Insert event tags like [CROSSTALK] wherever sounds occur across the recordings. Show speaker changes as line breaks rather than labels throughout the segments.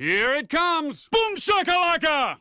Here it comes! Boom shakalaka!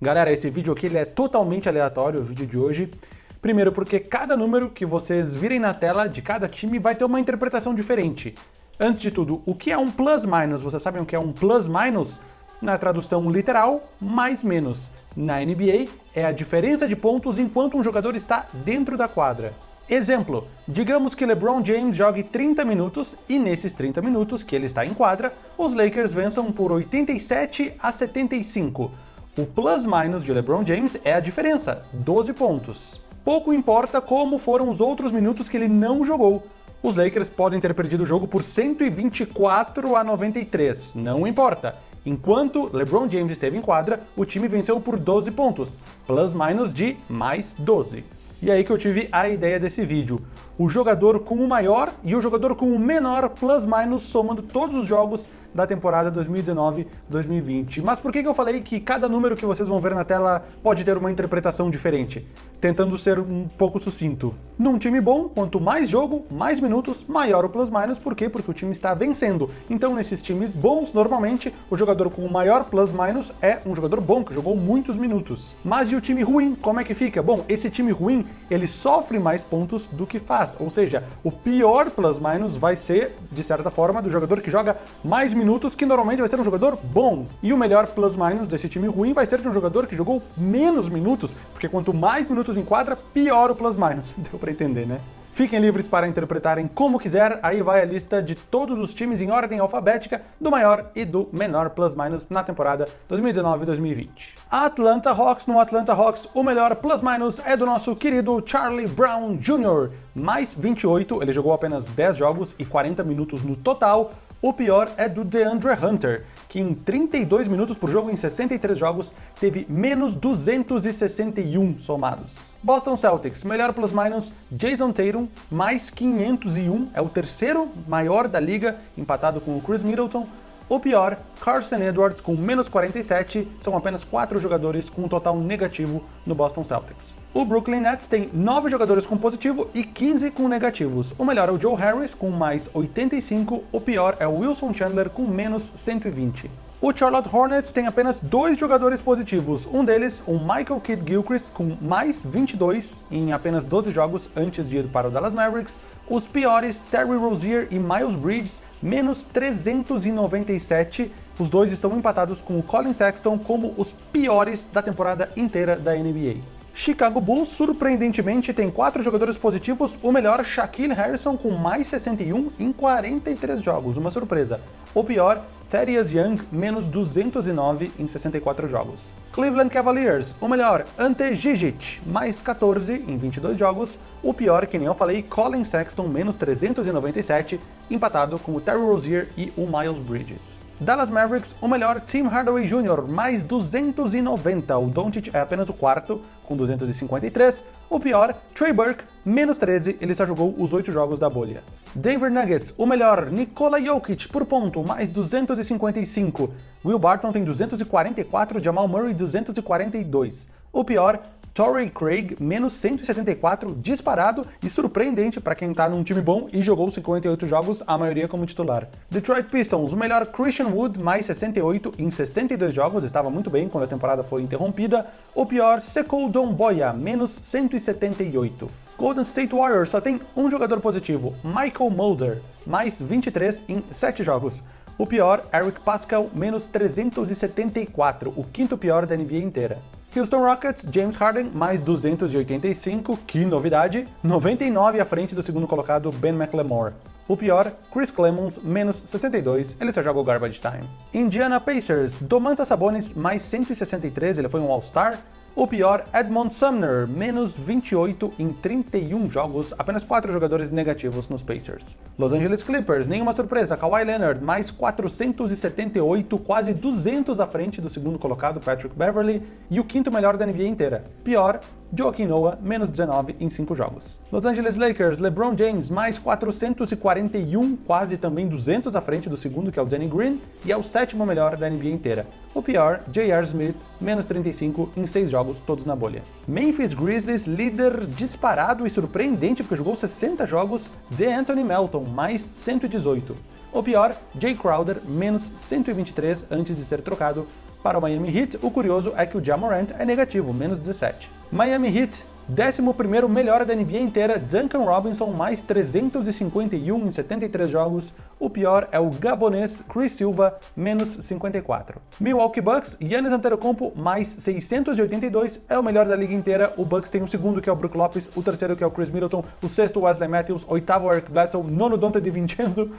Galera, esse vídeo aqui ele é totalmente aleatório, o vídeo de hoje. Primeiro porque cada número que vocês virem na tela de cada time vai ter uma interpretação diferente. Antes de tudo, o que é um plus-minus? Vocês sabem o que é um plus-minus? Na tradução literal, mais menos. Na NBA, é a diferença de pontos enquanto um jogador está dentro da quadra. Exemplo, digamos que LeBron James jogue 30 minutos e nesses 30 minutos que ele está em quadra, os Lakers vençam por 87 a 75. O plus-minus de LeBron James é a diferença, 12 pontos. Pouco importa como foram os outros minutos que ele não jogou. Os Lakers podem ter perdido o jogo por 124 a 93, não importa. Enquanto LeBron James esteve em quadra, o time venceu por 12 pontos, plus-minus de mais 12. E aí que eu tive a ideia desse vídeo. O jogador com o maior e o jogador com o menor plus-minus somando todos os jogos da temporada 2019-2020. Mas por que, eu falei que cada número que vocês vão ver na tela pode ter uma interpretação diferente? Tentando ser um pouco sucinto. Num time bom, quanto mais jogo, mais minutos, maior o plus-minus. Por quê? Porque o time está vencendo. Então, nesses times bons, normalmente, o jogador com o maior plus-minus é um jogador bom, que jogou muitos minutos. Mas e o time ruim, como é que fica? Bom, esse time ruim, ele sofre mais pontos do que faz. Ou seja, o pior plus-minus vai ser, de certa forma, do jogador que joga mais minutos minutos, que normalmente vai ser um jogador bom. E o melhor plus-minus desse time ruim vai ser de um jogador que jogou menos minutos, porque quanto mais minutos em quadra, pior o plus-minus. [LAUGHS] Deu pra entender, né? Fiquem livres para interpretarem como quiser, aí vai a lista de todos os times em ordem alfabética, do maior e do menor plus-minus na temporada 2019-2020. Atlanta Hawks, no Atlanta Hawks, o melhor plus-minus é do nosso querido Charlie Brown Jr., mais 28, ele jogou apenas 10 jogos e 40 minutos no total, o pior é do DeAndre Hunter, que em 32 minutos por jogo em 63 jogos teve menos 261 somados. Boston Celtics, melhor plus-minus, Jason Tatum, mais 501, é o terceiro maior da liga, empatado com o Chris Middleton, o pior, Carson Edwards com menos 47, são apenas 4 jogadores com um total negativo no Boston Celtics. O Brooklyn Nets tem 9 jogadores com positivo e 15 com negativos. O melhor é o Joe Harris com mais 85, o pior é o Wilson Chandler com menos 120. O Charlotte Hornets tem apenas dois jogadores positivos, um deles, o Michael Kidd Gilchrist, com mais 22 em apenas 12 jogos antes de ir para o Dallas Mavericks, os piores, Terry Rozier e Miles Bridges, menos 397. Os dois estão empatados com o Colin Sexton como os piores da temporada inteira da NBA. Chicago Bulls, surpreendentemente, tem quatro jogadores positivos, o melhor, Shaquille Harrison, com mais 61 em 43 jogos, uma surpresa. O pior, Thaddeus Young, menos 209 em 64 jogos. Cleveland Cavaliers, o melhor, Ante Gigic, mais 14 em 22 jogos. O pior, que nem eu falei, Colin Sexton, menos 397, empatado com o Terry Rozier e o Miles Bridges. Dallas Mavericks, o melhor, Tim Hardaway Jr., mais 290. O Doncic é apenas o quarto, com 253. O pior, Trey Burke, menos 13, ele só jogou os 8 jogos da bolha. Denver Nuggets, o melhor, Nikola Jokic, por ponto, mais 255. Will Barton tem 244, Jamal Murray 242. O pior, Torrey Craig, menos 174, disparado e surpreendente para quem tá num time bom e jogou 58 jogos, a maioria como titular. Detroit Pistons, o melhor Christian Wood, mais 68 em 62 jogos, estava muito bem quando a temporada foi interrompida. O pior, Sekou Domboya, menos 178. Golden State Warriors só tem um jogador positivo, Michael Mulder, mais 23 em 7 jogos. O pior, Eric Pascal, menos 374, o quinto pior da NBA inteira. Houston Rockets, James Harden, mais 285, que novidade, 99 à frente do segundo colocado Ben McLemore. O pior, Chris Clemons, menos 62, ele só jogou Garbage Time. Indiana Pacers, Domantas Sabonis, mais 163, ele foi um All-Star, o pior, Edmond Sumner, menos 28 em 31 jogos, apenas 4 jogadores negativos nos Pacers. Los Angeles Clippers, nenhuma surpresa, Kawhi Leonard, mais 478, quase 200 à frente do segundo colocado, Patrick Beverly, e o quinto melhor da NBA inteira. Pior, Joaquim Noah, menos 19 em 5 jogos. Los Angeles Lakers, LeBron James, mais 441, quase também 200 à frente do segundo, que é o Danny Green, e é o sétimo melhor da NBA inteira. O pior, J.R. Smith, menos 35 em 6 jogos, todos na bolha. Memphis Grizzlies, líder disparado e surpreendente porque jogou 60 jogos, de Anthony Melton, mais 118. O pior, Jay Crowder, menos 123 antes de ser trocado para o Miami Heat. O curioso é que o Jamorant é negativo, menos 17. Miami Heat 11º melhor da NBA inteira, Duncan Robinson, mais 351 em 73 jogos. O pior é o gabonês Chris Silva, menos 54. Milwaukee Bucks, Giannis Antetokounmpo, mais 682, é o melhor da liga inteira. O Bucks tem o segundo, que é o Brook Lopes, o terceiro, que é o Chris Middleton, o sexto, Wesley Matthews, oitavo, Eric Bledsoe, nono, Dante DiVincenzo.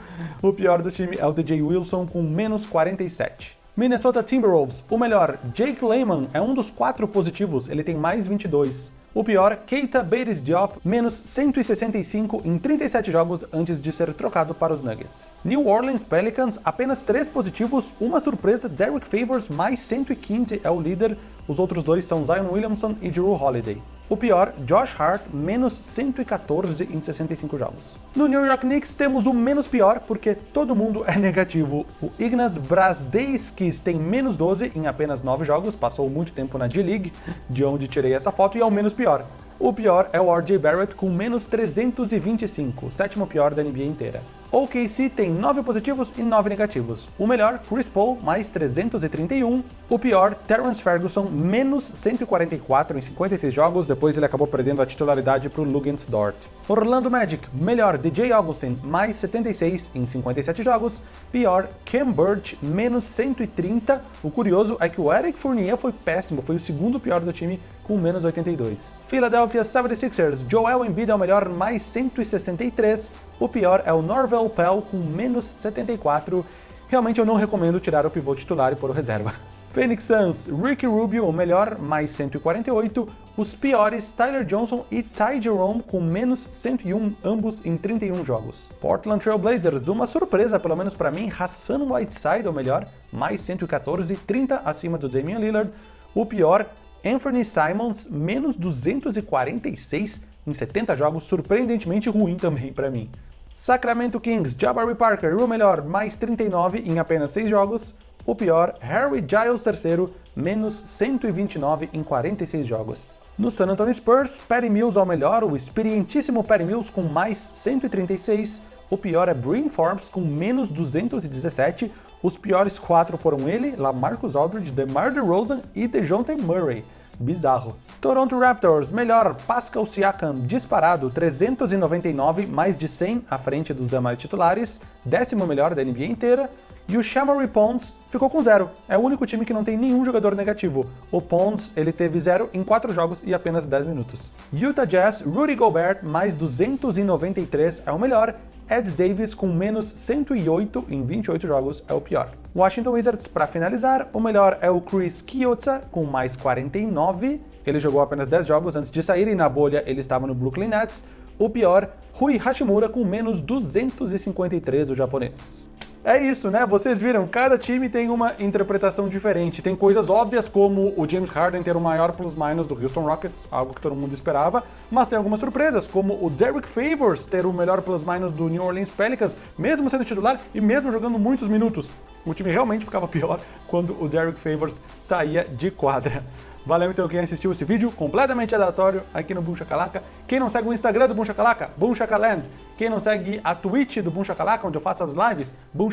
O pior do time é o DJ Wilson, com menos 47. Minnesota Timberwolves, o melhor, Jake Layman, é um dos quatro positivos, ele tem mais 22. O pior, Keita Bates Diop, menos 165 em 37 jogos antes de ser trocado para os Nuggets. New Orleans Pelicans, apenas 3 positivos, uma surpresa, Derek Favors, mais 115 é o líder, os outros dois são Zion Williamson e Drew Holiday. O pior, Josh Hart, menos 114 em 65 jogos. No New York Knicks temos o menos pior, porque todo mundo é negativo. O Ignas Brasdeiskis tem menos 12 em apenas 9 jogos, passou muito tempo na D-League, de onde tirei essa foto, e é o menos pior. O pior é o RJ Barrett com menos 325, sétimo pior da NBA inteira. O OKC tem 9 positivos e 9 negativos. O melhor, Chris Paul, mais 331. O pior, Terrence Ferguson, menos 144 em 56 jogos, depois ele acabou perdendo a titularidade para o Lugens Dort. Orlando Magic, melhor, DJ Augustin, mais 76 em 57 jogos. Pior, Cam Birch, menos 130. O curioso é que o Eric Fournier foi péssimo, foi o segundo pior do time, com menos 82. Philadelphia 76ers, Joel Embiid é o melhor, mais 163. O pior é o Norvel Pell com menos 74. Realmente eu não recomendo tirar o pivô titular e pôr o reserva. [LAUGHS] Phoenix Suns, Ricky Rubio, o melhor, mais 148. Os piores, Tyler Johnson e Ty Jerome, com menos 101, ambos em 31 jogos. Portland Trail Blazers, uma surpresa, pelo menos para mim, Hassan Whiteside, o melhor, mais 114, 30 acima do Damian Lillard. O pior, Anthony Simons, menos 246 em 70 jogos, surpreendentemente ruim também para mim. Sacramento Kings, Jabari Parker, o melhor, mais 39 em apenas 6 jogos. O pior, Harry Giles III, menos 129 em 46 jogos. No San Antonio Spurs, Patty Mills ao melhor, o experientíssimo Patty Mills com mais 136. O pior é Bryn Forbes com menos 217. Os piores quatro foram ele, Lamarcus Aldridge, DeMar DeRozan e DeJounte Murray. Bizarro. Toronto Raptors, melhor, Pascal Siakam, disparado, 399, mais de 100 à frente dos demais titulares, décimo melhor da NBA inteira, e o Shamory Pons ficou com zero. É o único time que não tem nenhum jogador negativo. O Pons, ele teve zero em 4 jogos e apenas 10 minutos. Utah Jazz, Rudy Gobert, mais 293 é o melhor, Ed Davis com menos 108 em 28 jogos é o pior. Washington Wizards, para finalizar, o melhor é o Chris Chiozza com mais 49, ele jogou apenas 10 jogos antes de sair e na bolha ele estava no Brooklyn Nets. O pior, Rui Hashimura com menos 253, o japonês. É isso, né? Vocês viram, cada time tem uma interpretação diferente. Tem coisas óbvias como o James Harden ter o maior plus-minus do Houston Rockets, algo que todo mundo esperava, mas tem algumas surpresas, como o Derek Favors ter o melhor plus-minus do New Orleans Pelicans, mesmo sendo titular e mesmo jogando muitos minutos. O time realmente ficava pior quando o Derek Favors saía de quadra. Valeu então quem assistiu esse vídeo completamente aleatório aqui no Boom Shakalaka. Quem não segue o Instagram do Boom Shakalaka, Boom Shakaland. Quem não segue a Twitch do Boom onde eu faço as lives, Boom.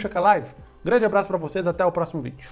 Grande abraço para vocês, até o próximo vídeo.